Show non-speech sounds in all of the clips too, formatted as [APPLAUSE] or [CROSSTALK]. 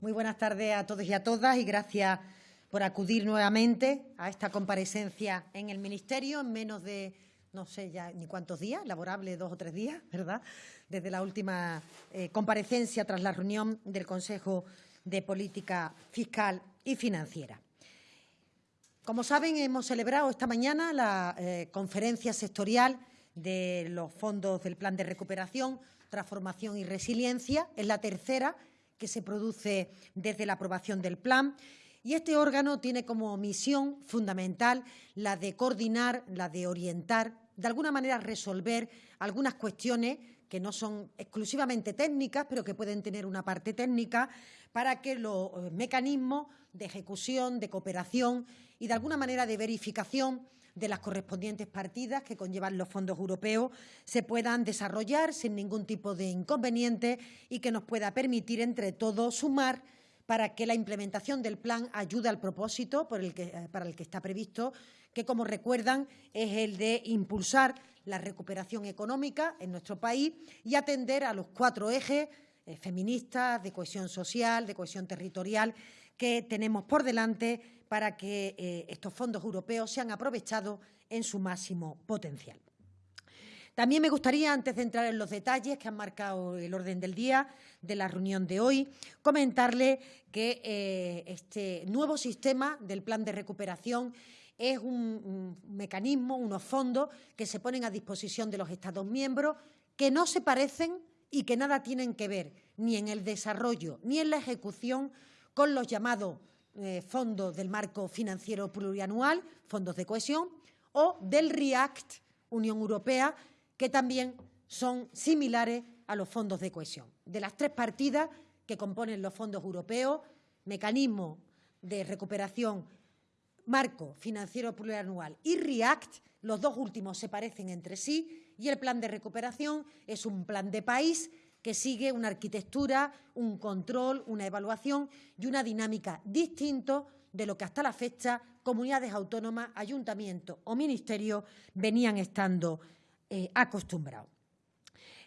Muy buenas tardes a todos y a todas y gracias por acudir nuevamente a esta comparecencia en el Ministerio en menos de, no sé ya ni cuántos días, laborable dos o tres días, [LAUGHS] ¿verdad?, desde la última eh, comparecencia tras la reunión del Consejo de Política Fiscal y Financiera. Como saben, hemos celebrado esta mañana la eh, conferencia sectorial de los fondos del Plan de Recuperación, Transformación y Resiliencia. Es la tercera que se produce desde la aprobación del plan. Y este órgano tiene como misión fundamental la de coordinar, la de orientar, de alguna manera resolver algunas cuestiones que no son exclusivamente técnicas, pero que pueden tener una parte técnica, para que los eh, mecanismos de ejecución, de cooperación y de alguna manera de verificación de las correspondientes partidas que conllevan los fondos europeos se puedan desarrollar sin ningún tipo de inconveniente y que nos pueda permitir entre todos sumar para que la implementación del plan ayude al propósito eh, para el que está previsto, que, como recuerdan, es el de impulsar la recuperación económica en nuestro país y atender a los cuatro ejes eh, feministas, de cohesión social, de cohesión territorial, que tenemos por delante para que eh, estos fondos europeos sean aprovechados en su máximo potencial. También me gustaría, antes de entrar en los detalles que han marcado el orden del día de la reunión de hoy, comentarle que eh, este nuevo sistema del plan de recuperación es un, un, mecanismo, unos fondos que se ponen a disposición de los Estados miembros que no se parecen y que nada tienen que ver ni en el desarrollo ni en la ejecución con los llamados eh, fondos del marco financiero plurianual, fondos de cohesión, o del REACT, Unión Europea, que también son similares a los fondos de cohesión. De las tres partidas que componen los fondos europeos, mecanismo de recuperación, marco financiero plurianual y REACT, los dos últimos se parecen entre sí y el plan de recuperación es un plan de país que sigue una arquitectura, un control, una evaluación y una dinámica distinto de lo que hasta la fecha comunidades autónomas, ayuntamientos o ministerios venían estando eh, acostumbrados.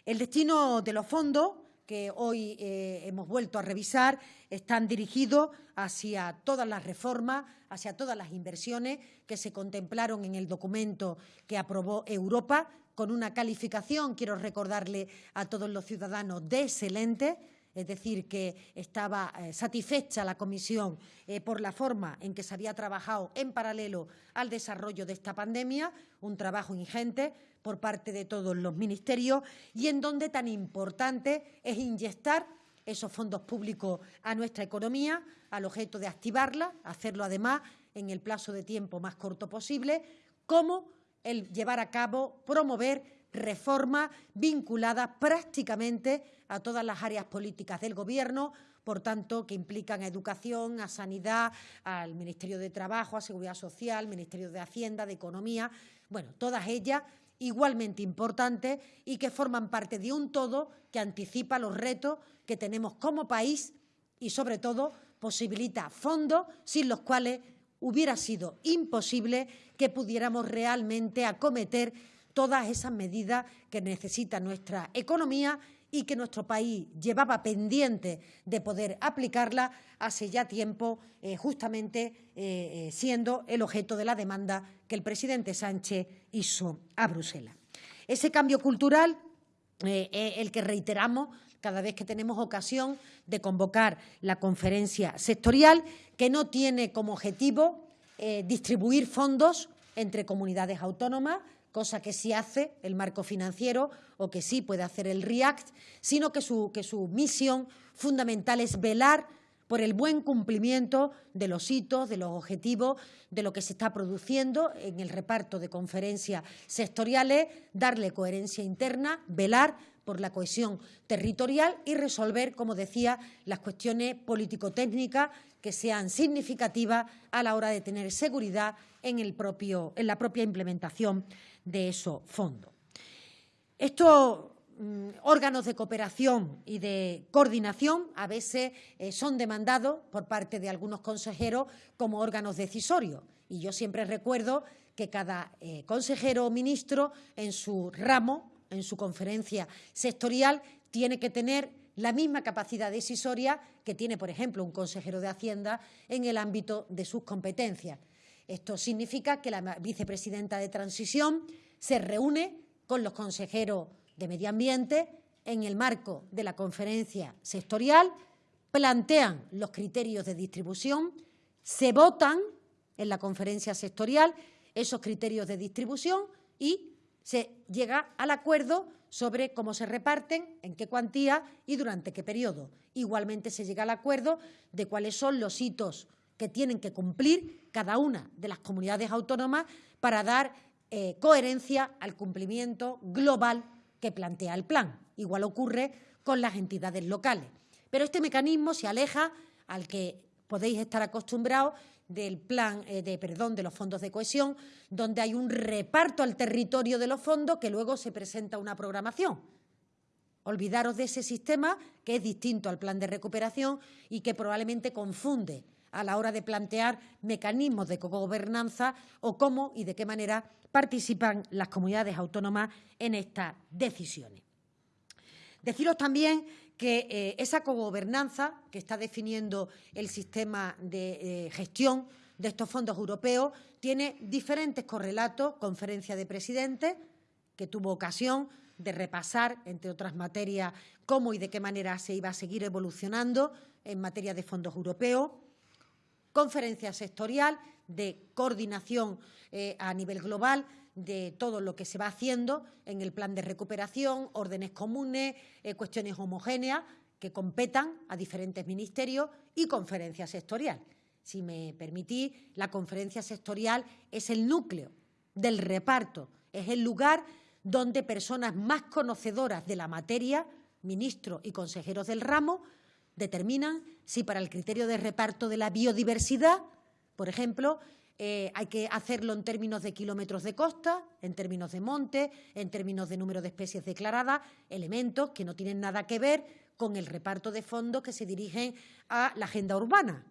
El destino de los fondos que hoy eh, hemos vuelto a revisar están dirigidos hacia todas las reformas, hacia todas las inversiones que se contemplaron en el documento que aprobó Europa, con una calificación, quiero recordarle a todos los ciudadanos, de excelente, es decir, que estaba eh, satisfecha la Comisión eh, por la forma en que se había trabajado en paralelo al desarrollo de esta pandemia, un trabajo ingente por parte de todos los ministerios y en donde tan importante es inyectar esos fondos públicos a nuestra economía al objeto de activarla, hacerlo además en el plazo de tiempo más corto posible, como el llevar a cabo, promover reformas vinculadas prácticamente a todas las áreas políticas del Gobierno, por tanto, que implican a educación, a sanidad, al Ministerio de Trabajo, a Seguridad Social, Ministerio de Hacienda, de Economía, bueno, todas ellas igualmente importantes y que forman parte de un todo que anticipa los retos que tenemos como país y, sobre todo, posibilita fondos sin los cuales hubiera sido imposible que pudiéramos realmente acometer todas esas medidas que necesita nuestra economía y que nuestro país llevaba pendiente de poder aplicarla hace ya tiempo, eh, justamente eh, eh, siendo el objeto de la demanda que el presidente Sánchez hizo a Bruselas. Ese cambio cultural es el que reiteramos cada vez que tenemos ocasión de convocar la conferencia sectorial, que no tiene como objetivo distribuir fondos entre comunidades autónomas, cosa que sí hace el marco financiero o que sí puede hacer el REACT, sino que su, que su misión fundamental es velar por el buen cumplimiento de los hitos, de los objetivos, de lo que se está produciendo en el reparto de conferencias sectoriales, darle coherencia interna, velar por la cohesión territorial y resolver, como decía, las cuestiones político-técnicas que sean significativas a la hora de tener seguridad en, el propio, en la propia implementación de esos fondos. Estos mm, órganos de cooperación y de coordinación a veces eh, son demandados por parte de algunos consejeros como órganos decisorios. Y yo siempre recuerdo que cada eh, consejero o ministro en su ramo en su conferencia sectorial tiene que tener la misma capacidad decisoria que tiene, por ejemplo, un consejero de Hacienda en el ámbito de sus competencias. Esto significa que la vicepresidenta de Transición se reúne con los consejeros de Medio Ambiente en el marco de la conferencia sectorial, plantean los criterios de distribución, se votan en la conferencia sectorial esos criterios de distribución y se llega al acuerdo sobre cómo se reparten, en qué cuantía y durante qué periodo. Igualmente se llega al acuerdo de cuáles son los hitos que tienen que cumplir cada una de las comunidades autónomas para dar eh, coherencia al cumplimiento global que plantea el plan. Igual ocurre con las entidades locales. Pero este mecanismo se aleja al que podéis estar acostumbrados del plan eh, de perdón de los fondos de cohesión, donde hay un reparto al territorio de los fondos que luego se presenta una programación. Olvidaros de ese sistema que es distinto al plan de recuperación y que probablemente confunde a la hora de plantear mecanismos de gobernanza o cómo y de qué manera participan las comunidades autónomas en estas decisiones. Deciros también que eh, esa cogobernanza que está definiendo el sistema de eh, gestión de estos fondos europeos tiene diferentes correlatos, conferencia de presidentes, que tuvo ocasión de repasar, entre otras materias, cómo y de qué manera se iba a seguir evolucionando en materia de fondos europeos, conferencia sectorial de coordinación eh, a nivel global de todo lo que se va haciendo en el plan de recuperación, órdenes comunes, eh, cuestiones homogéneas que competan a diferentes ministerios y conferencia sectorial. Si me permitís, la conferencia sectorial es el núcleo del reparto, es el lugar donde personas más conocedoras de la materia, ministros y consejeros del ramo, determinan si para el criterio de reparto de la biodiversidad, por ejemplo, eh, hay que hacerlo en términos de kilómetros de costa, en términos de monte, en términos de número de especies declaradas, elementos que no tienen nada que ver con el reparto de fondos que se dirigen a la agenda urbana.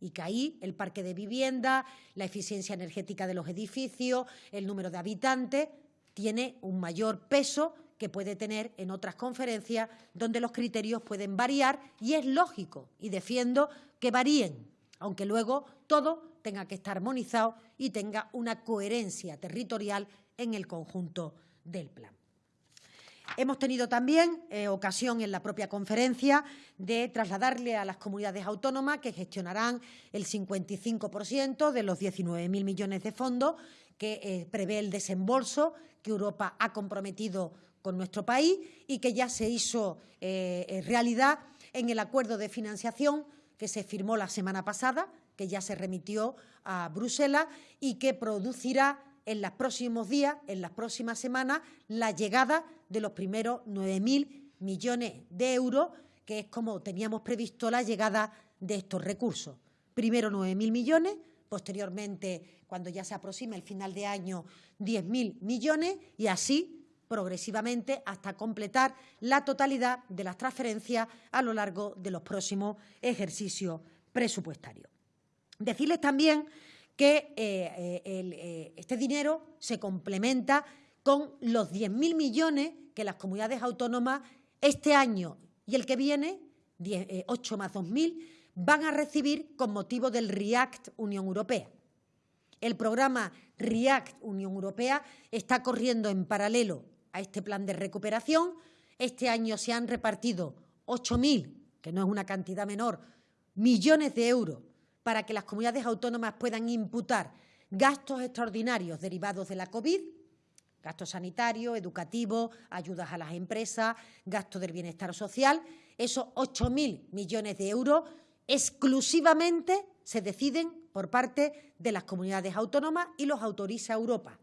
Y que ahí el parque de vivienda, la eficiencia energética de los edificios, el número de habitantes, tiene un mayor peso que puede tener en otras conferencias donde los criterios pueden variar y es lógico y defiendo que varíen, aunque luego todo tenga que estar armonizado y tenga una coherencia territorial en el conjunto del plan. Hemos tenido también eh, ocasión en la propia conferencia de trasladarle a las comunidades autónomas que gestionarán el 55% de los 19.000 millones de fondos que eh, prevé el desembolso que Europa ha comprometido con nuestro país y que ya se hizo eh, realidad en el acuerdo de financiación que se firmó la semana pasada que ya se remitió a Bruselas y que producirá en los próximos días, en las próximas semanas, la llegada de los primeros 9.000 millones de euros, que es como teníamos previsto la llegada de estos recursos. Primero 9.000 millones, posteriormente, cuando ya se aproxima el final de año, 10.000 millones y así progresivamente hasta completar la totalidad de las transferencias a lo largo de los próximos ejercicios presupuestarios. Decirles también que eh, eh, eh, este dinero se complementa con los 10.000 millones que las comunidades autónomas este año y el que viene, 8 más 2.000, van a recibir con motivo del REACT Unión Europea. El programa REACT Unión Europea está corriendo en paralelo a este plan de recuperación. Este año se han repartido 8.000, que no es una cantidad menor, millones de euros para que las comunidades autónomas puedan imputar gastos extraordinarios derivados de la COVID, gastos sanitarios, educativos, ayudas a las empresas, gastos del bienestar social, esos 8.000 millones de euros exclusivamente se deciden por parte de las comunidades autónomas y los autoriza Europa.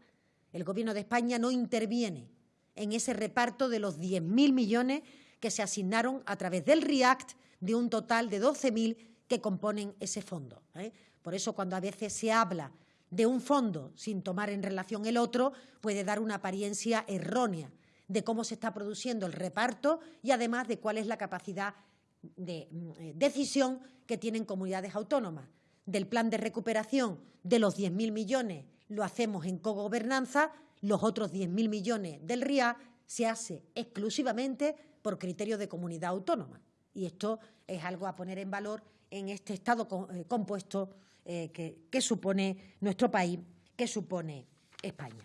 El Gobierno de España no interviene en ese reparto de los 10.000 millones que se asignaron a través del REACT de un total de 12.000 que componen ese fondo. ¿eh? Por eso, cuando a veces se habla de un fondo sin tomar en relación el otro, puede dar una apariencia errónea de cómo se está produciendo el reparto y además de cuál es la capacidad de eh, decisión que tienen comunidades autónomas. Del plan de recuperación de los 10.000 millones lo hacemos en cogobernanza, los otros 10.000 millones del RIA se hace exclusivamente por criterio de comunidad autónoma. Y esto es algo a poner en valor en este Estado eh, compuesto eh, que, supone nuestro país, que supone España.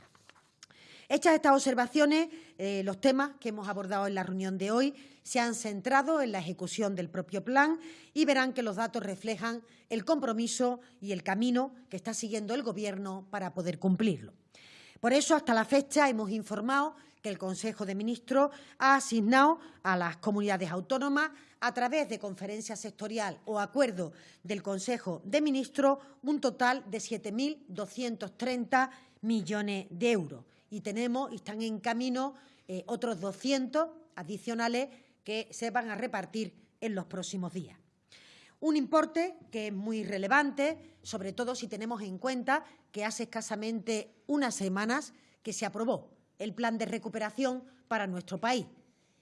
Hechas estas observaciones, eh, los temas que hemos abordado en la reunión de hoy se han centrado en la ejecución del propio plan y verán que los datos reflejan el compromiso y el camino que está siguiendo el Gobierno para poder cumplirlo. Por eso, hasta la fecha, hemos informado que el Consejo de Ministros ha asignado a las comunidades autónomas, a través de conferencia sectorial o acuerdo del Consejo de Ministros, un total de 7.230 millones de euros. Y tenemos, y están en camino, eh, otros 200 adicionales que se van a repartir en los próximos días. Un importe que es muy relevante, sobre todo si tenemos en cuenta que hace escasamente unas semanas que se aprobó el plan de recuperación para nuestro país.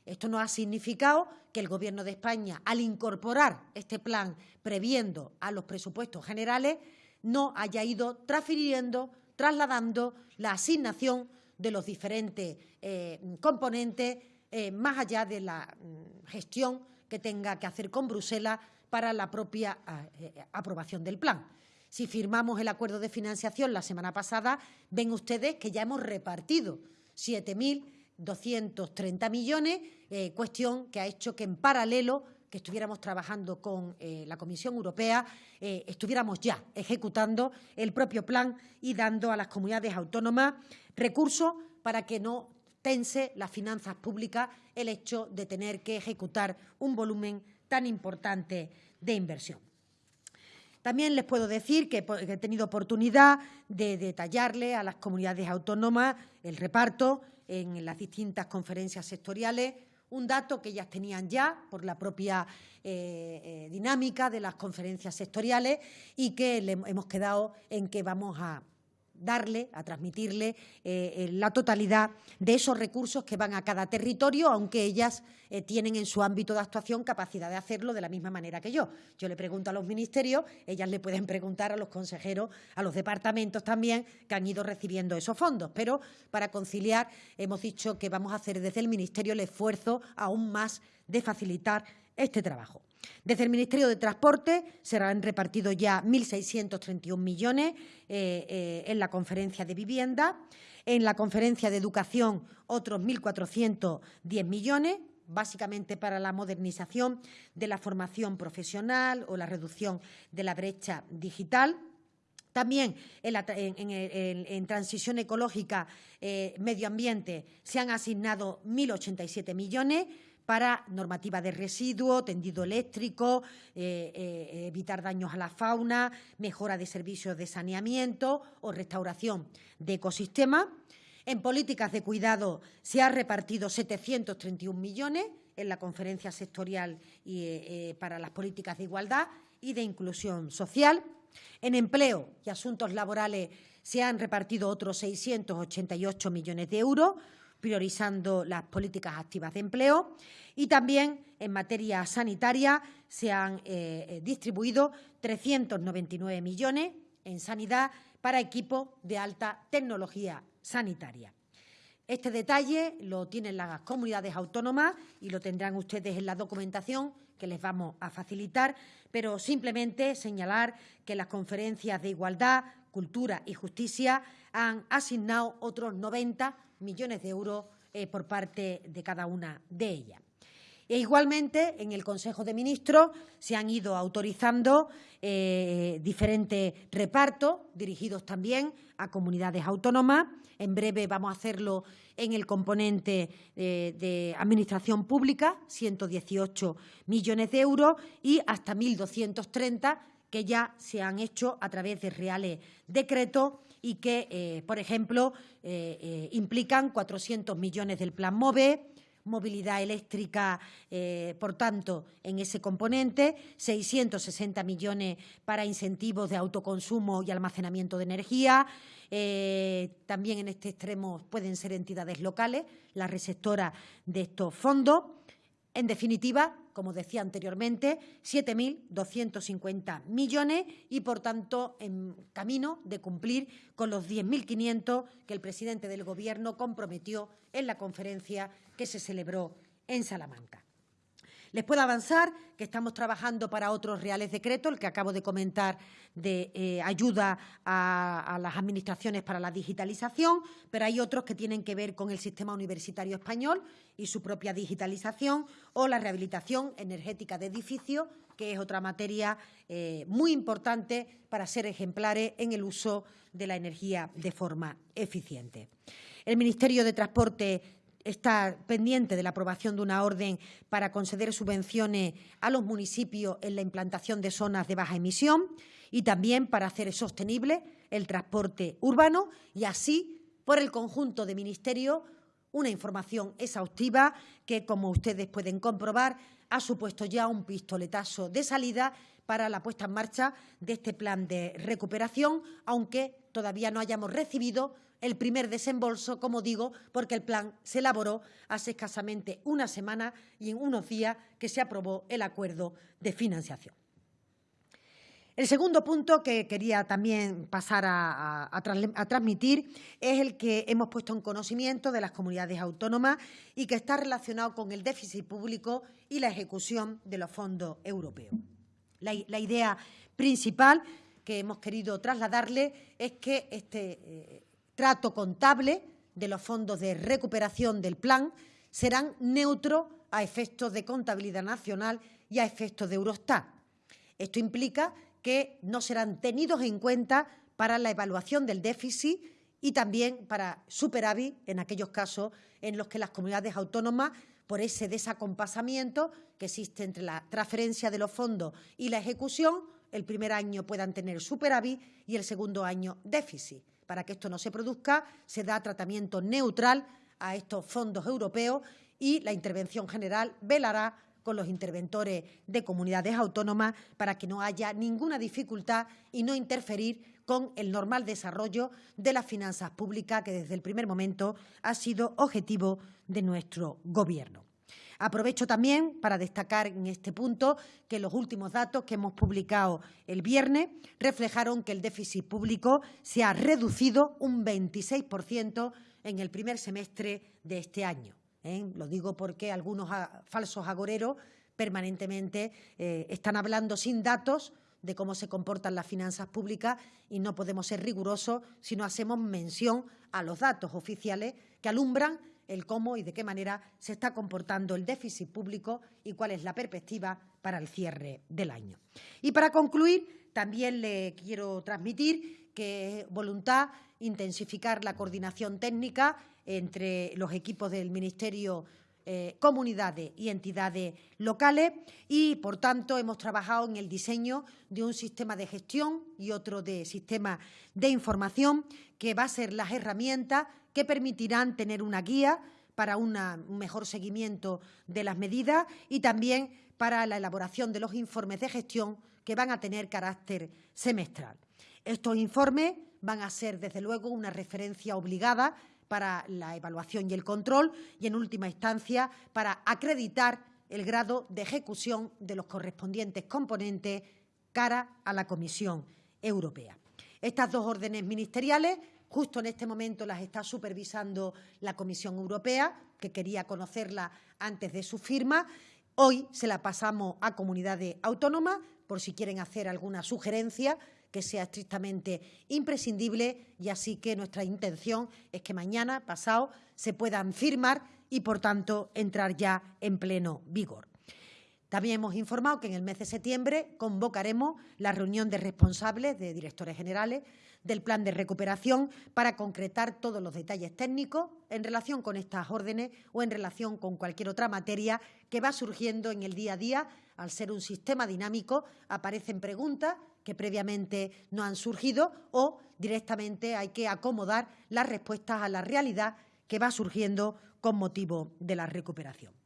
Esto no ha significado que el Gobierno de España, al incorporar este plan previendo a los presupuestos generales, no haya ido transfiriendo, trasladando la asignación de los diferentes eh, componentes eh, más allá de la mm, gestión que tenga que hacer con Bruselas para la propia eh, eh, aprobación del plan. Si firmamos el acuerdo de financiación la semana pasada, ven ustedes que ya hemos repartido 7.230 millones, eh, cuestión que ha hecho que en paralelo que estuviéramos trabajando con la Comisión Europea, estuviéramos ya ejecutando el propio plan y dando a las comunidades autónomas recursos para que no tense las finanzas públicas el hecho de tener que ejecutar un volumen tan importante de inversión. También les puedo decir que he tenido oportunidad de detallarle a las comunidades autónomas el reparto en las distintas conferencias sectoriales, un dato que ellas tenían ya por la propia eh, eh, dinámica de las conferencias sectoriales y que hemos quedado en que vamos a darle, a transmitirle eh, la totalidad de esos recursos que van a cada territorio, aunque ellas eh, tienen en su ámbito de actuación capacidad de hacerlo de la misma manera que yo. Yo le pregunto a los ministerios, ellas le pueden preguntar a los consejeros, a los departamentos también que han ido recibiendo esos fondos. Pero para conciliar hemos dicho que vamos a hacer desde el Ministerio el esfuerzo aún más de facilitar este trabajo. Desde el Ministerio de Transporte se han repartido ya 1.631 millones eh, eh, en la conferencia de vivienda, en la conferencia de educación otros 1.410 millones, básicamente para la modernización de la formación profesional o la reducción de la brecha digital. También en, transición ecológica, eh, medio ambiente, se han asignado 1.087 millones, para normativa de residuos, tendido eléctrico, eh, eh, evitar daños a la fauna, mejora de servicios de saneamiento o restauración de ecosistemas. En políticas de cuidado se ha repartido 731 millones en la conferencia sectorial eh, para las políticas de igualdad y de inclusión social. En empleo y asuntos laborales se han repartido otros 688 millones de euros, priorizando las políticas activas de empleo y también en materia sanitaria se han eh, eh, distribuido 399 millones en sanidad para equipos de alta tecnología sanitaria. Este detalle lo tienen las comunidades autónomas y lo tendrán ustedes en la documentación que les vamos a facilitar, pero simplemente señalar que las conferencias de igualdad, cultura y justicia han asignado otros 90 millones de euros eh, por parte de cada una de ellas. E igualmente, en el Consejo de Ministros se han ido autorizando eh, diferentes repartos dirigidos también a comunidades autónomas. En breve vamos a hacerlo en el componente eh, de Administración Pública, 118 millones de euros, y hasta 1.230 que ya se han hecho a través de reales decretos y que, eh, por ejemplo, eh, eh, implican 400 millones del Plan MOVE, movilidad eléctrica, por tanto, en ese componente, 660 millones para incentivos de autoconsumo y almacenamiento de energía. también en este extremo pueden ser entidades locales, la receptora de estos fondos. En definitiva, como decía anteriormente, 7.250 millones y, por tanto, en camino de cumplir con los 10.500 que el presidente del Gobierno comprometió en la conferencia que se celebró en Salamanca. Les puedo avanzar que estamos trabajando para otros reales decretos, el que acabo de comentar de eh, ayuda a, las administraciones para la digitalización, pero hay otros que tienen que ver con el sistema universitario español y su propia digitalización o la rehabilitación energética de edificios, que es otra materia eh, muy importante para ser ejemplares en el uso de la energía de forma eficiente. El Ministerio de Transporte está pendiente de la aprobación de una orden para conceder subvenciones a los municipios en la implantación de zonas de baja emisión y también para hacer sostenible el transporte urbano y así, por el conjunto de ministerios, una información exhaustiva que, como ustedes pueden comprobar, ha supuesto ya un pistoletazo de salida para la puesta en marcha de este plan de recuperación, aunque todavía no hayamos recibido el primer desembolso, como digo, porque el plan se elaboró hace escasamente una semana y en unos días que se aprobó el acuerdo de financiación. El segundo punto que quería también pasar a, transmitir es el que hemos puesto en conocimiento de las comunidades autónomas y que está relacionado con el déficit público y la ejecución de los fondos europeos. La, idea principal que hemos querido trasladarle es que este eh, trato contable de los fondos de recuperación del plan serán neutros a efectos de contabilidad nacional y a efectos de Eurostat. Esto implica que no serán tenidos en cuenta para la evaluación del déficit y también para superávit en aquellos casos en los que las comunidades autónomas, por ese desacompasamiento que existe entre la transferencia de los fondos y la ejecución, el primer año puedan tener superávit y el segundo año déficit. Para que esto no se produzca, se da tratamiento neutral a estos fondos europeos y la intervención general velará con los interventores de comunidades autónomas para que no haya ninguna dificultad y no interferir con el normal desarrollo de las finanzas públicas, que desde el primer momento ha sido objetivo de nuestro Gobierno. Aprovecho también para destacar en este punto que los últimos datos que hemos publicado el viernes reflejaron que el déficit público se ha reducido un 26% en el primer semestre de este año. ¿eh? Lo digo porque algunos falsos agoreros permanentemente eh, están hablando sin datos de cómo se comportan las finanzas públicas y no podemos ser rigurosos si no hacemos mención a los datos oficiales que alumbran el cómo y de qué manera se está comportando el déficit público y cuál es la perspectiva para el cierre del año. Y para concluir, también le quiero transmitir que es voluntad intensificar la coordinación técnica entre los equipos del Ministerio eh, comunidades y entidades locales y, por tanto, hemos trabajado en el diseño de un sistema de gestión y otro de sistema de información que va a ser las herramientas que permitirán tener una guía para un mejor seguimiento de las medidas y también para la elaboración de los informes de gestión que van a tener carácter semestral. Estos informes van a ser, desde luego, una referencia obligada para la evaluación y el control y, en última instancia, para acreditar el grado de ejecución de los correspondientes componentes cara a la Comisión Europea. Estas dos órdenes ministeriales Justo en este momento las está supervisando la Comisión Europea, que quería conocerla antes de su firma. Hoy se la pasamos a comunidades autónomas por si quieren hacer alguna sugerencia que sea estrictamente imprescindible y así que nuestra intención es que mañana, pasado, se puedan firmar y, por tanto, entrar ya en pleno vigor. También hemos informado que en el mes de septiembre convocaremos la reunión de responsables de directores generales del plan de recuperación para concretar todos los detalles técnicos en relación con estas órdenes o en relación con cualquier otra materia que va surgiendo en el día a día. Al ser un sistema dinámico, aparecen preguntas que previamente no han surgido o directamente hay que acomodar las respuestas a la realidad que va surgiendo con motivo de la recuperación.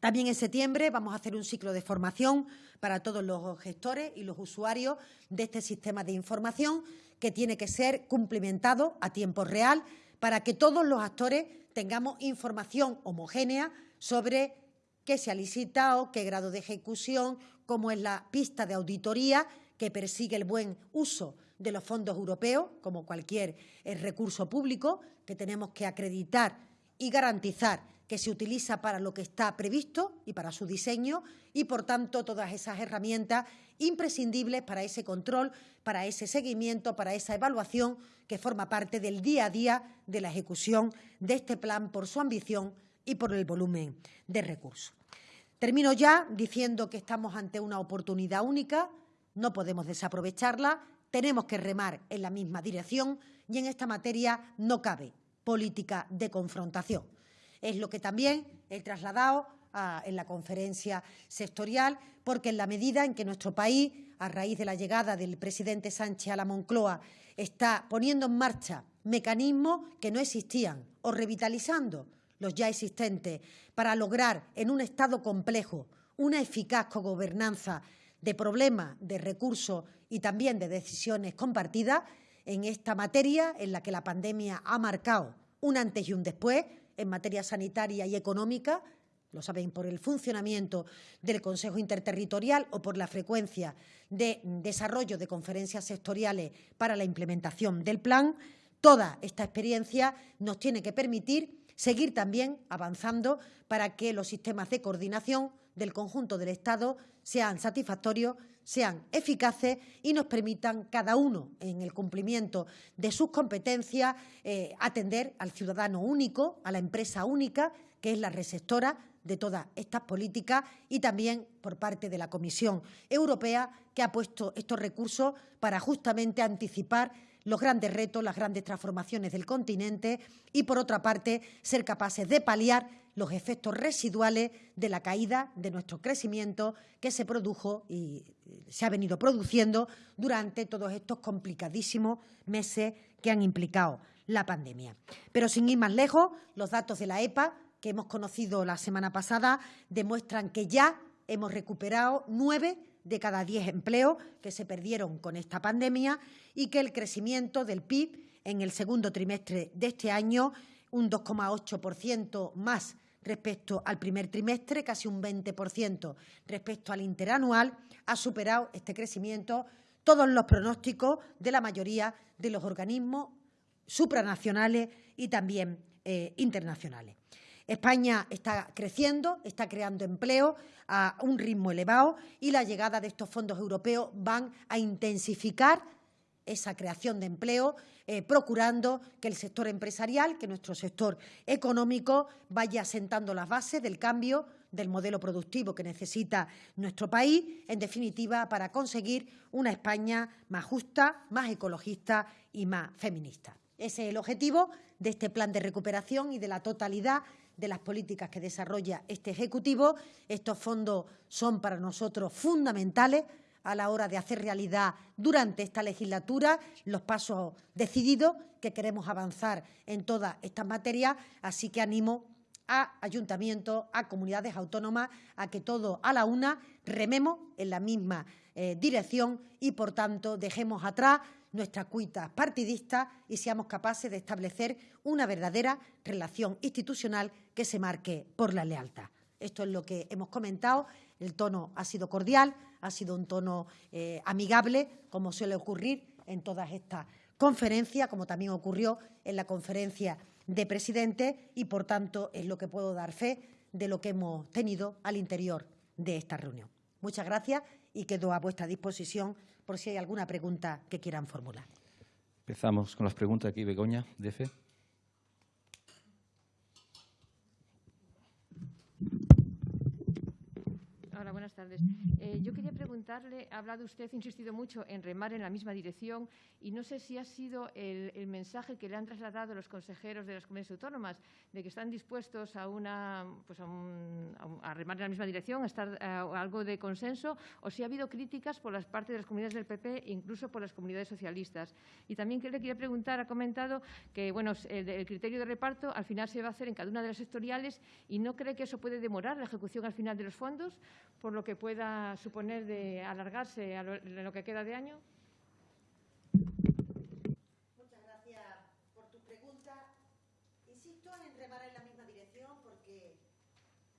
También en septiembre vamos a hacer un ciclo de formación para todos los gestores y los usuarios de este sistema de información que tiene que ser cumplimentado a tiempo real para que todos los actores tengamos información homogénea sobre qué se ha licitado, qué grado de ejecución, cómo es la pista de auditoría que persigue el buen uso de los fondos europeos, como cualquier eh, recurso público, que tenemos que acreditar y garantizar que se utiliza para lo que está previsto y para su diseño y, por tanto, todas esas herramientas imprescindibles para ese control, para ese seguimiento, para esa evaluación que forma parte del día a día de la ejecución de este plan por su ambición y por el volumen de recursos. Termino ya diciendo que estamos ante una oportunidad única, no podemos desaprovecharla, tenemos que remar en la misma dirección y en esta materia no cabe política de confrontación. Es lo que también he trasladado en la conferencia sectorial, porque en la medida en que nuestro país, a raíz de la llegada del presidente Sánchez a la Moncloa, está poniendo en marcha mecanismos que no existían o revitalizando los ya existentes para lograr en un Estado complejo una eficaz cogobernanza de problemas, de recursos y también de decisiones compartidas en esta materia en la que la pandemia ha marcado un antes y un después en materia sanitaria y económica, lo saben por el funcionamiento del Consejo Interterritorial o por la frecuencia de desarrollo de conferencias sectoriales para la implementación del plan. Toda esta experiencia nos tiene que permitir seguir también avanzando para que los sistemas de coordinación del conjunto del Estado sean satisfactorios, sean eficaces y nos permitan cada uno, en el cumplimiento de sus competencias, eh, atender al ciudadano único, a la empresa única, que es la receptora de todas estas políticas y también por parte de la Comisión Europea, que ha puesto estos recursos para justamente anticipar los grandes retos, las grandes transformaciones del continente y, por otra parte, ser capaces de paliar los efectos residuales de la caída de nuestro crecimiento que se produjo y se ha venido produciendo durante todos estos complicadísimos meses que han implicado la pandemia. Pero sin ir más lejos, los datos de la EPA que hemos conocido la semana pasada demuestran que ya hemos recuperado nueve de cada diez empleos que se perdieron con esta pandemia y que el crecimiento del PIB en el segundo trimestre de este año, un 2,8% más respecto al primer trimestre, casi un 20% respecto al interanual, ha superado este crecimiento todos los pronósticos de la mayoría de los organismos supranacionales y también eh, internacionales. España está creciendo, está creando empleo a un ritmo elevado y la llegada de estos fondos europeos van a intensificar esa creación de empleo, eh, procurando que el sector empresarial, que nuestro sector económico vaya sentando las bases del cambio del modelo productivo que necesita nuestro país, en definitiva, para conseguir una España más justa, más ecologista y más feminista. Ese es el objetivo de este plan de recuperación y de la totalidad de las políticas que desarrolla este Ejecutivo. Estos fondos son para nosotros fundamentales a la hora de hacer realidad durante esta legislatura los pasos decididos que queremos avanzar en todas estas materias. Así que animo a ayuntamientos, a comunidades autónomas, a que todos a la una rememos en la misma eh, dirección y, por tanto, dejemos atrás nuestras cuitas partidistas y seamos capaces de establecer una verdadera relación institucional que se marque por la lealtad. Esto es lo que hemos comentado. El tono ha sido cordial, ha sido un tono eh, amigable, como suele ocurrir en todas estas conferencias, como también ocurrió en la conferencia de presidentes y, por tanto, es lo que puedo dar fe de lo que hemos tenido al interior de esta reunión. Muchas gracias y quedo a vuestra disposición por si hay alguna pregunta que quieran formular. Empezamos con las preguntas aquí, Begoña, de fe. Hola, buenas tardes. Eh, yo quería preguntarle, ha hablado usted, ha insistido mucho en remar en la misma dirección y no sé si ha sido el, mensaje que le han trasladado los consejeros de las comunidades autónomas de que están dispuestos a, una, pues a, remar en la misma dirección, a estar a, algo de consenso, o si ha habido críticas por las partes de las comunidades del PP e incluso por las comunidades socialistas. Y también le quería preguntar, ha comentado que bueno, el, el criterio de reparto al final se va a hacer en cada una de las sectoriales y no cree que eso puede demorar la ejecución al final de los fondos por lo que pueda suponer de alargarse a lo, que queda de año? Muchas gracias por tu pregunta. Insisto en remar en la misma dirección porque...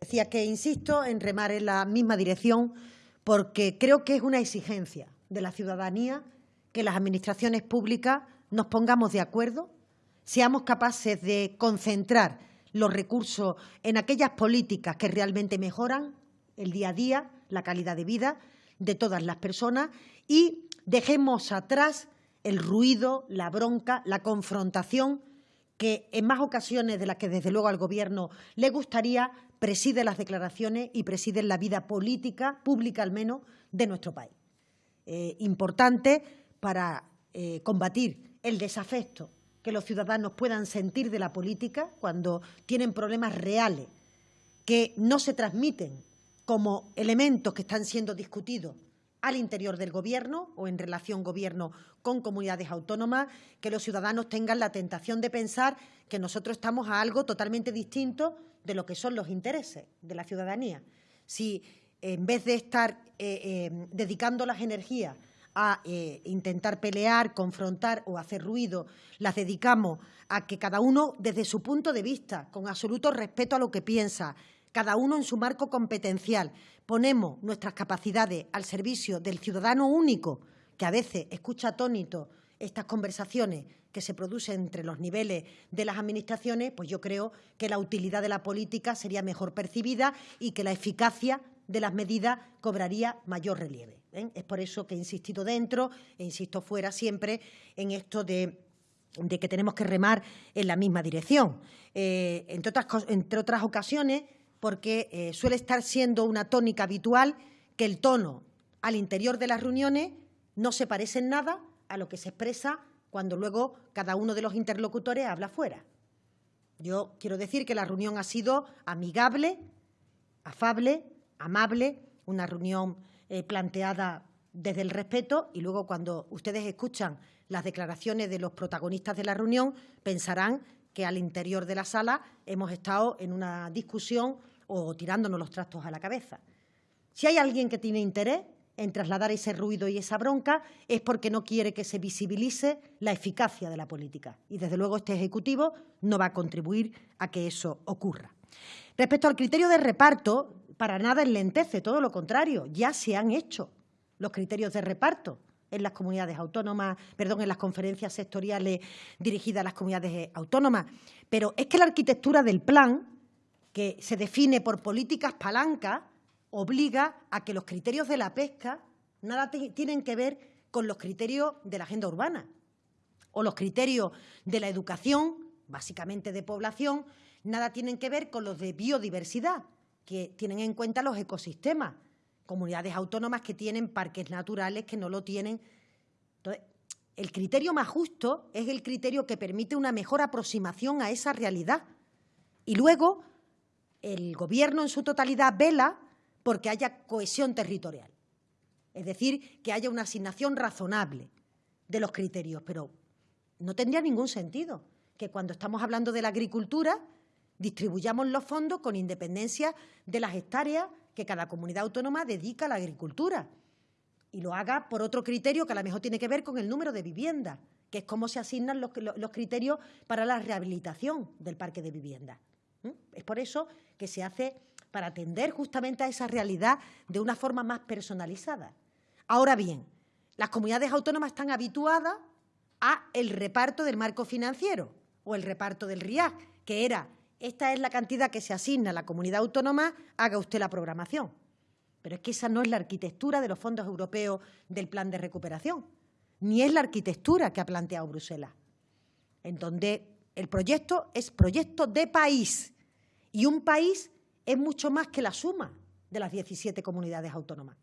Decía que insisto en remar en la misma dirección porque creo que es una exigencia de la ciudadanía que las administraciones públicas nos pongamos de acuerdo, seamos capaces de concentrar los recursos en aquellas políticas que realmente mejoran el día a día, la calidad de vida de todas las personas y dejemos atrás el ruido, la bronca, la confrontación que en más ocasiones de las que desde luego al Gobierno le gustaría preside las declaraciones y preside la vida política, pública al menos, de nuestro país. Eh, importante para eh, combatir el desafecto que los ciudadanos puedan sentir de la política cuando tienen problemas reales que no se transmiten como elementos que están siendo discutidos al interior del Gobierno o en relación Gobierno con comunidades autónomas, que los ciudadanos tengan la tentación de pensar que nosotros estamos a algo totalmente distinto de lo que son los intereses de la ciudadanía. Si en vez de estar eh, eh, dedicando las energías a eh, intentar pelear, confrontar o hacer ruido, las dedicamos a que cada uno desde su punto de vista, con absoluto respeto a lo que piensa, cada uno en su marco competencial, ponemos nuestras capacidades al servicio del ciudadano único, que a veces escucha atónito estas conversaciones que se producen entre los niveles de las administraciones, pues yo creo que la utilidad de la política sería mejor percibida y que la eficacia de las medidas cobraría mayor relieve. ¿eh? Es por eso que he insistido dentro e insisto fuera siempre en esto de que tenemos que remar en la misma dirección. Eh, entre, otras, entre otras ocasiones, porque eh, suele estar siendo una tónica habitual que el tono al interior de las reuniones no se parece en nada a lo que se expresa cuando luego cada uno de los interlocutores habla fuera. Yo quiero decir que la reunión ha sido amigable, afable, amable, una reunión eh, planteada desde el respeto y luego cuando ustedes escuchan las declaraciones de los protagonistas de la reunión pensarán que al interior de la sala hemos estado en una discusión o tirándonos los trastos a la cabeza. Si hay alguien que tiene interés en trasladar ese ruido y esa bronca es porque no quiere que se visibilice la eficacia de la política. Y, desde luego, este Ejecutivo no va a contribuir a que eso ocurra. Respecto al criterio de reparto, para nada enlentece, todo lo contrario, ya se han hecho los criterios de reparto en las comunidades autónomas, perdón, en las conferencias sectoriales dirigidas a las comunidades autónomas. Pero es que la arquitectura del plan que se define por políticas palancas obliga a que los criterios de la pesca nada tienen que ver con los criterios de la agenda urbana o los criterios de la educación, básicamente de población, nada tienen que ver con los de biodiversidad, que tienen en cuenta los ecosistemas, comunidades autónomas que tienen parques naturales que no lo tienen. Entonces, el criterio más justo es el criterio que permite una mejor aproximación a esa realidad. Y luego, el Gobierno en su totalidad vela porque haya cohesión territorial, es decir, que haya una asignación razonable de los criterios, pero no tendría ningún sentido que cuando estamos hablando de la agricultura distribuyamos los fondos con independencia de las hectáreas que cada comunidad autónoma dedica a la agricultura y lo haga por otro criterio que a lo mejor tiene que ver con el número de viviendas, que es cómo se asignan los, los criterios para la rehabilitación del parque de viviendas. Es por eso que se hace para atender justamente a esa realidad de una forma más personalizada. Ahora bien, las comunidades autónomas están habituadas a el reparto del marco financiero o el reparto del RIAC, que era esta es la cantidad que se asigna a la comunidad autónoma, haga usted la programación. Pero es que esa no es la arquitectura de los fondos europeos del plan de recuperación, ni es la arquitectura que ha planteado Bruselas, en donde el proyecto es proyecto de país y un país es mucho más que la suma de las 17 comunidades autónomas.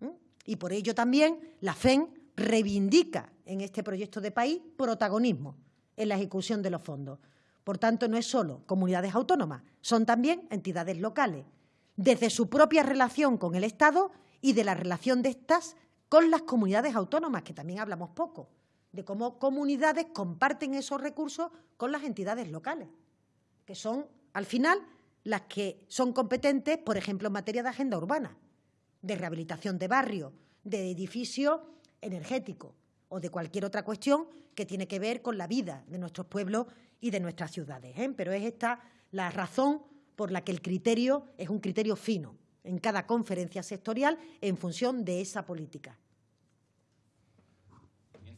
¿Mm? Y por ello también la FEN reivindica en este proyecto de país protagonismo en la ejecución de los fondos. Por tanto, no es solo comunidades autónomas, son también entidades locales, desde su propia relación con el Estado y de la relación de estas con las comunidades autónomas, que también hablamos poco, de cómo comunidades comparten esos recursos con las entidades locales, que son al final, las que son competentes, por ejemplo, en materia de agenda urbana, de rehabilitación de barrios, de edificios energéticos o de cualquier otra cuestión que tiene que ver con la vida de nuestros pueblos y de nuestras ciudades. ¿eh? Pero es esta la razón por la que el criterio es un criterio fino en cada conferencia sectorial en función de esa política.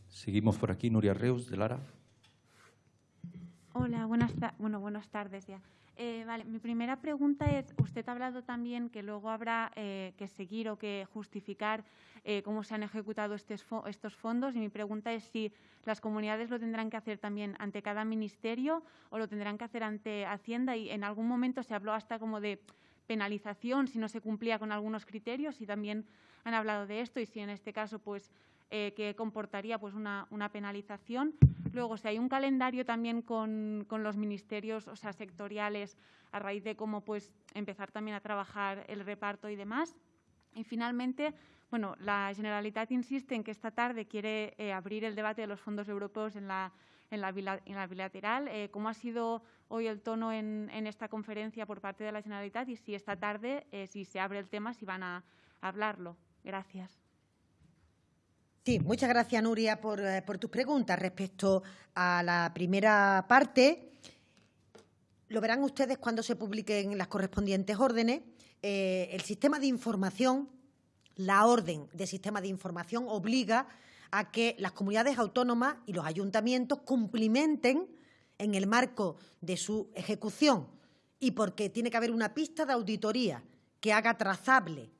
Seguimos por aquí, Nuria Reus, de Lara. Hola, buenas, bueno, buenas tardes ya. Eh, vale, mi primera pregunta es, usted ha hablado también que luego habrá eh, que seguir o que justificar eh, cómo se han ejecutado estos, estos fondos y mi pregunta es si las comunidades lo tendrán que hacer también ante cada ministerio o lo tendrán que hacer ante Hacienda y en algún momento se habló hasta como de penalización si no se cumplía con algunos criterios y también han hablado de esto y si en este caso pues eh, que comportaría pues una, una, penalización. Luego, si hay un calendario también con, con, los ministerios o sea, sectoriales a raíz de cómo pues, empezar también a trabajar el reparto y demás. Y finalmente, bueno, la Generalitat insiste en que esta tarde quiere eh, abrir el debate de los fondos europeos en la, en la, en la bilateral. Eh, ¿Cómo ha sido hoy el tono en, en, esta conferencia por parte de la Generalitat y si esta tarde, eh, si se abre el tema, si van a, a hablarlo? Gracias. Sí, muchas gracias, Nuria, por, eh, por, tus preguntas. Respecto a la primera parte, lo verán ustedes cuando se publiquen las correspondientes órdenes. Eh, el sistema de información, la orden de sistema de información obliga a que las comunidades autónomas y los ayuntamientos cumplimenten en el marco de su ejecución y porque tiene que haber una pista de auditoría que haga trazable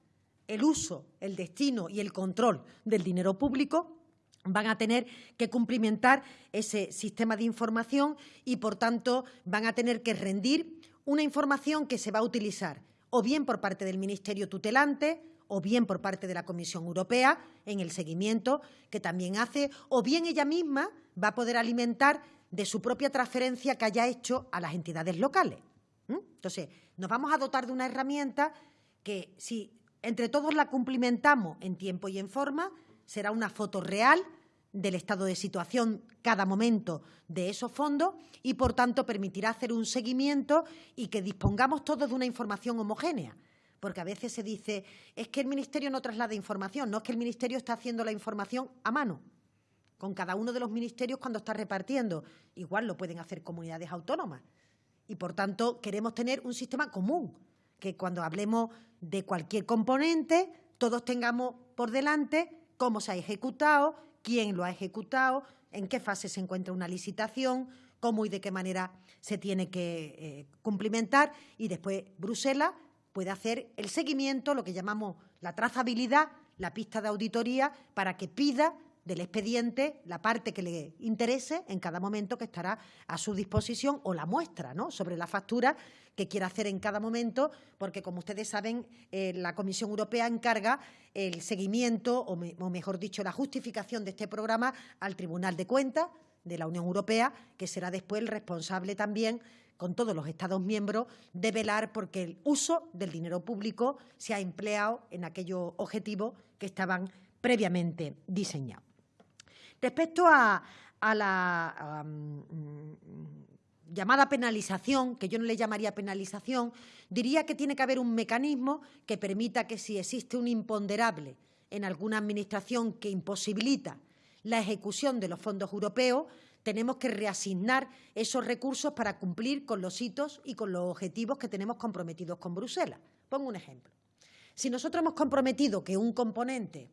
el uso, el destino y el control del dinero público, van a tener que cumplimentar ese sistema de información y, por tanto, van a tener que rendir una información que se va a utilizar o bien por parte del Ministerio tutelante o bien por parte de la Comisión Europea en el seguimiento que también hace, o bien ella misma va a poder alimentar de su propia transferencia que haya hecho a las entidades locales. Entonces, nos vamos a dotar de una herramienta que, si entre todos la cumplimentamos en tiempo y en forma, será una foto real del estado de situación cada momento de esos fondos y, por tanto, permitirá hacer un seguimiento y que dispongamos todos de una información homogénea. Porque a veces se dice, es que el Ministerio no traslada información, no es que el Ministerio está haciendo la información a mano, con cada uno de los ministerios cuando está repartiendo. Igual lo pueden hacer comunidades autónomas. Y, por tanto, queremos tener un sistema común que cuando hablemos de cualquier componente, todos tengamos por delante cómo se ha ejecutado, quién lo ha ejecutado, en qué fase se encuentra una licitación, cómo y de qué manera se tiene que eh, cumplimentar. Y después Bruselas puede hacer el seguimiento, lo que llamamos la trazabilidad, la pista de auditoría, para que pida del expediente la parte que le interese en cada momento que estará a su disposición o la muestra ¿no? sobre la factura que quiera hacer en cada momento, porque como ustedes saben, eh, la Comisión Europea encarga el seguimiento o, o mejor dicho, la justificación de este programa al Tribunal de Cuentas de la Unión Europea, que será después el responsable también con todos los Estados miembros de velar porque el uso del dinero público se ha empleado en aquellos objetivos que estaban previamente diseñados. Respecto a, la llamada penalización, que yo no le llamaría penalización, diría que tiene que haber un mecanismo que permita que si existe un imponderable en alguna administración que imposibilita la ejecución de los fondos europeos, tenemos que reasignar esos recursos para cumplir con los hitos y con los objetivos que tenemos comprometidos con Bruselas. Pongo un ejemplo. Si nosotros hemos comprometido que un componente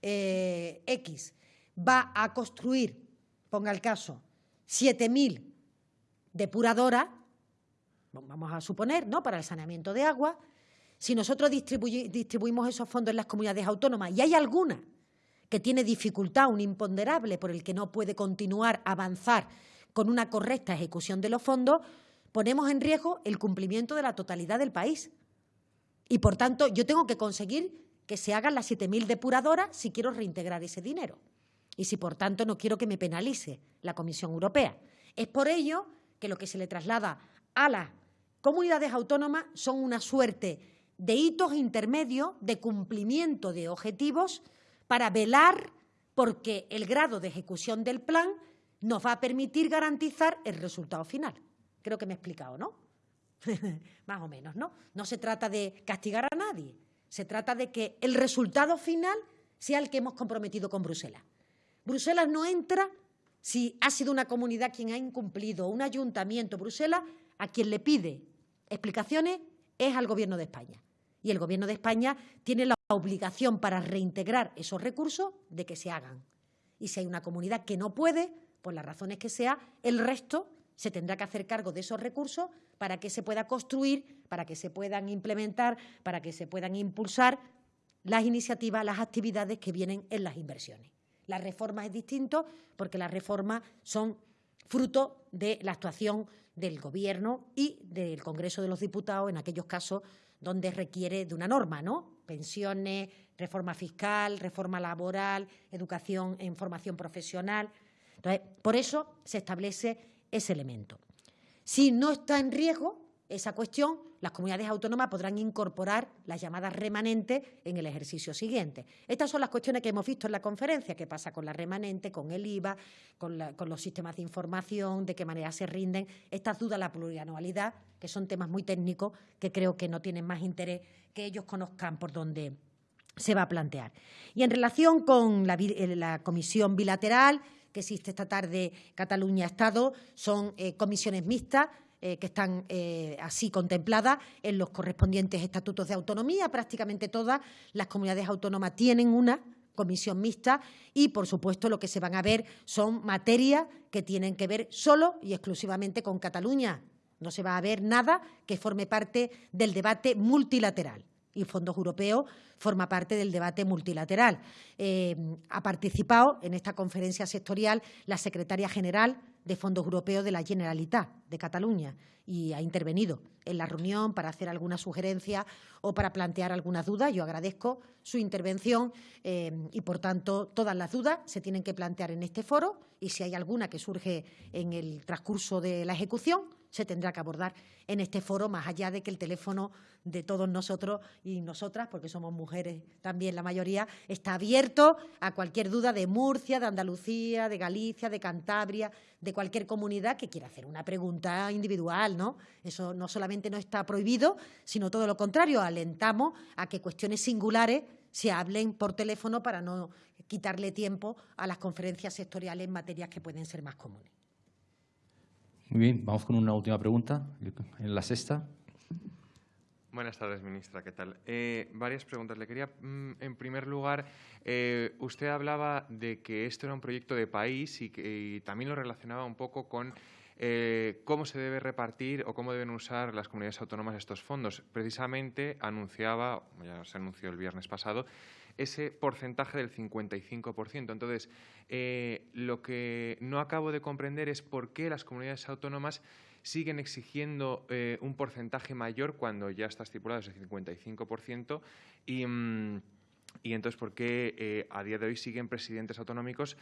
eh, X va a construir, ponga el caso, 7.000 depuradoras, vamos a suponer, ¿no? para el saneamiento de agua, si nosotros distribuimos esos fondos en las comunidades autónomas y hay alguna que tiene dificultad, un imponderable por el que no puede continuar avanzar con una correcta ejecución de los fondos, ponemos en riesgo el cumplimiento de la totalidad del país. Y, por tanto, yo tengo que conseguir que se hagan las 7.000 depuradoras si quiero reintegrar ese dinero y si, por tanto, no quiero que me penalice la Comisión Europea. Es por ello que lo que se le traslada a las comunidades autónomas son una suerte de hitos intermedios de cumplimiento de objetivos para velar porque el grado de ejecución del plan nos va a permitir garantizar el resultado final. Creo que me he explicado, ¿no? [LAUGHS] Más o menos, ¿no? No se trata de castigar a nadie, se trata de que el resultado final sea el que hemos comprometido con Bruselas. Bruselas no entra si ha sido una comunidad quien ha incumplido, un ayuntamiento. Bruselas a quien le pide explicaciones es al Gobierno de España. Y el Gobierno de España tiene la obligación para reintegrar esos recursos de que se hagan. Y si hay una comunidad que no puede, por las razones que sea, el resto se tendrá que hacer cargo de esos recursos para que se pueda construir, para que se puedan implementar, para que se puedan impulsar las iniciativas, las actividades que vienen en las inversiones. La reforma es distinto porque las reformas son fruto de la actuación del Gobierno y del Congreso de los Diputados en aquellos casos donde requiere de una norma, ¿no? Pensiones, reforma fiscal, reforma laboral, educación en formación profesional. Entonces, por eso se establece ese elemento. Si no está en riesgo esa cuestión, las comunidades autónomas podrán incorporar las llamadas remanentes en el ejercicio siguiente. Estas son las cuestiones que hemos visto en la conferencia, qué pasa con la remanente, con el IVA, con, los sistemas de información, de qué manera se rinden. Estas dudas, la plurianualidad, que son temas muy técnicos que creo que no tienen más interés que ellos conozcan por dónde se va a plantear. Y en relación con la, eh, comisión bilateral que existe esta tarde Cataluña-Estado, son eh, comisiones mixtas eh, que están eh, así contempladas en los correspondientes estatutos de autonomía. Prácticamente todas las comunidades autónomas tienen una comisión mixta y, por supuesto, lo que se van a ver son materias que tienen que ver solo y exclusivamente con Cataluña. No se va a ver nada que forme parte del debate multilateral y fondos europeos forma parte del debate multilateral. Eh, ha participado en esta conferencia sectorial la secretaria general de fondos europeos de la Generalitat de Cataluña y ha intervenido en la reunión para hacer alguna sugerencia o para plantear algunas dudas. Yo agradezco su intervención eh, y, por tanto, todas las dudas se tienen que plantear en este foro y si hay alguna que surge en el transcurso de la ejecución, se tendrá que abordar en este foro, más allá de que el teléfono de todos nosotros y nosotras, porque somos mujeres también la mayoría, está abierto a cualquier duda de Murcia, de Andalucía, de Galicia, de Cantabria, de cualquier comunidad que quiera hacer una pregunta individual, ¿no? Eso no solamente no está prohibido, sino todo lo contrario, alentamos a que cuestiones singulares se hablen por teléfono para no quitarle tiempo a las conferencias sectoriales en materias que pueden ser más comunes. Muy bien, vamos con una última pregunta, en la sexta. Buenas tardes, ministra. ¿Qué tal? Eh, varias preguntas. Le quería, mm, en primer lugar, eh, usted hablaba de que esto era un proyecto de país y, que, también lo relacionaba un poco con eh, cómo se debe repartir o cómo deben usar las comunidades autónomas estos fondos. Precisamente anunciaba, ya se anunció el viernes pasado, ese porcentaje del 55%. Entonces, eh, lo que no acabo de comprender es por qué las comunidades autónomas siguen exigiendo eh, un porcentaje mayor cuando ya está estipulado ese 55% y... Mm, y entonces, ¿por qué eh, a día de hoy siguen presidentes autonómicos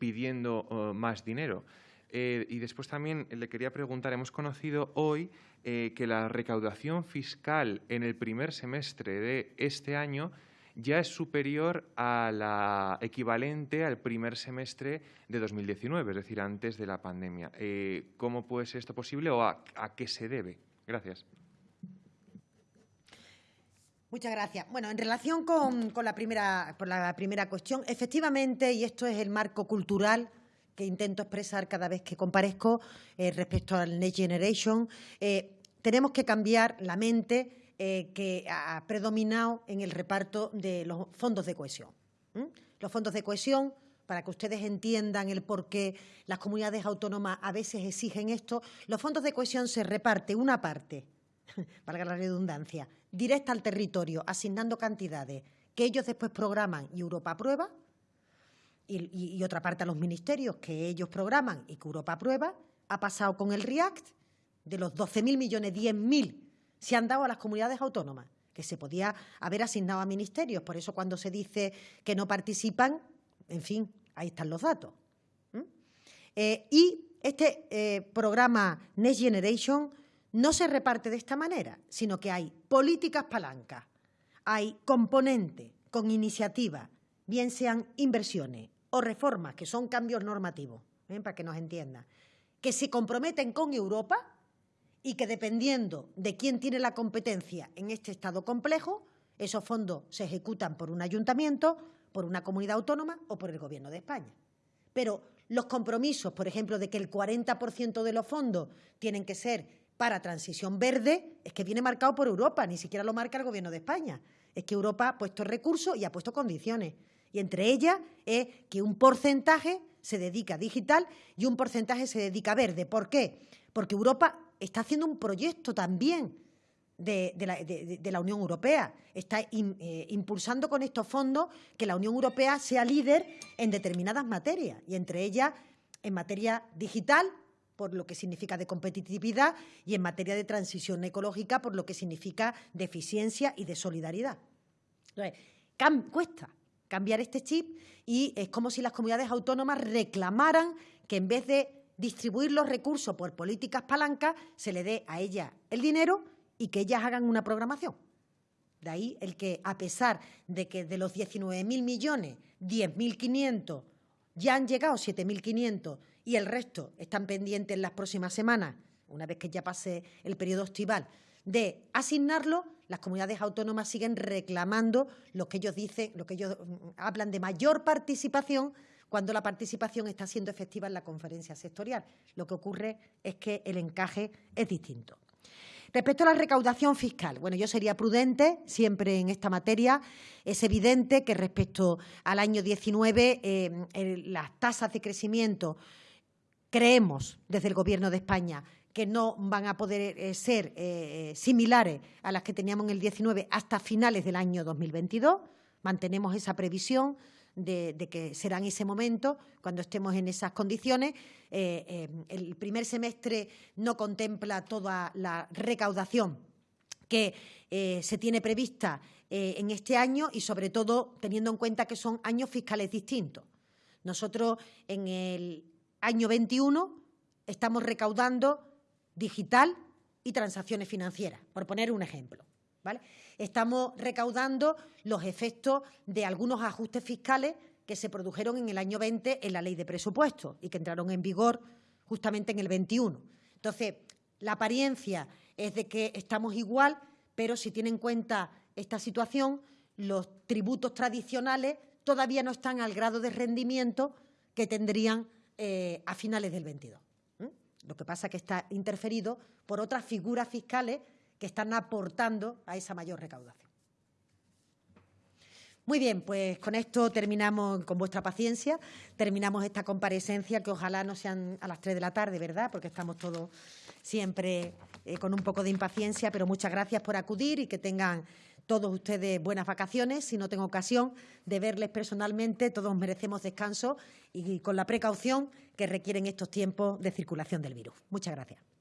pidiendo oh, más dinero? y después también le quería preguntar, hemos conocido hoy que la recaudación fiscal en el primer semestre de este año ya es superior a la equivalente al primer semestre de 2019, es decir, antes de la pandemia. Eh, ¿Cómo puede ser esto posible o a, qué se debe? Gracias. Muchas gracias. Bueno, en relación con, la, primera, la primera cuestión, efectivamente, y esto es el marco cultural que intento expresar cada vez que comparezco eh, respecto al Next Generation, eh, tenemos que cambiar la mente eh, que ha predominado en el reparto de los fondos de cohesión. Los fondos de cohesión, para que ustedes entiendan el por qué las comunidades autónomas a veces exigen esto, los fondos de cohesión se reparte una parte, [LAUGHS] valga la redundancia, directa al territorio, asignando cantidades que ellos después programan y Europa aprueba, y, otra parte a los ministerios que ellos programan y que Europa aprueba, ha pasado con el REACT de los 12.000 millones, 10.000 se han dado a las comunidades autónomas, que se podía haber asignado a ministerios. Por eso cuando se dice que no participan, en fin, ahí están los datos. Eh, y este eh, programa Next Generation no se reparte de esta manera, sino que hay políticas palancas, hay componentes con iniciativas, bien sean inversiones o reformas, que son cambios normativos, ¿eh? para que nos entiendan, que se comprometen con Europa y que dependiendo de quién tiene la competencia en este Estado complejo, esos fondos se ejecutan por un ayuntamiento, por una comunidad autónoma o por el Gobierno de España. Pero los compromisos, por ejemplo, de que el 40% de los fondos tienen que ser para transición verde, es que viene marcado por Europa, ni siquiera lo marca el Gobierno de España. Es que Europa ha puesto recursos y ha puesto condiciones. Y entre ellas es que un porcentaje se dedica a digital y un porcentaje se dedica a verde. ¿Por qué? Porque Europa está haciendo un proyecto también de, la, Unión Europea. Está eh, impulsando con estos fondos que la Unión Europea sea líder en determinadas materias y entre ellas en materia digital, por lo que significa de competitividad, y en materia de transición ecológica, por lo que significa de eficiencia y de solidaridad. Entonces, cuesta cambiar este chip y es como si las comunidades autónomas reclamaran que en vez de distribuir los recursos por políticas palancas, se le dé a ellas el dinero y que ellas hagan una programación. De ahí el que, a pesar de que de los 19.000 millones, 10.500 ya han llegado 7.500 y el resto están pendientes en las próximas semanas, una vez que ya pase el periodo estival, de asignarlo, las comunidades autónomas siguen reclamando lo que ellos dicen, lo que ellos mm, hablan de mayor participación cuando la participación está siendo efectiva en la conferencia sectorial. Lo que ocurre es que el encaje es distinto. Respecto a la recaudación fiscal, bueno, yo sería prudente siempre en esta materia. Es evidente que respecto al año 19 eh, las tasas de crecimiento creemos desde el Gobierno de España que no van a poder eh, ser eh, similares a las que teníamos en el 19 hasta finales del año 2022. Mantenemos esa previsión de, que será en ese momento, cuando estemos en esas condiciones. Eh, el primer semestre no contempla toda la recaudación que se tiene prevista en este año y, sobre todo, teniendo en cuenta que son años fiscales distintos. Nosotros, en el año 21, estamos recaudando digital y transacciones financieras, por poner un ejemplo. Estamos recaudando los efectos de algunos ajustes fiscales que se produjeron en el año 20 en la ley de presupuestos y que entraron en vigor justamente en el 21. Entonces, la apariencia es de que estamos igual, pero si tiene en cuenta esta situación, los tributos tradicionales todavía no están al grado de rendimiento que tendrían eh, a finales del 22. Lo que pasa es que está interferido por otras figuras fiscales que están aportando a esa mayor recaudación. Muy bien, pues con esto terminamos, con vuestra paciencia, terminamos esta comparecencia que ojalá no sean a las tres de la tarde, ¿verdad? Porque estamos todos siempre eh, con un poco de impaciencia, pero muchas gracias por acudir y que tengan todos ustedes buenas vacaciones. Si no tengo ocasión de verles personalmente, todos merecemos descanso y con la precaución que requieren estos tiempos de circulación del virus. Muchas gracias.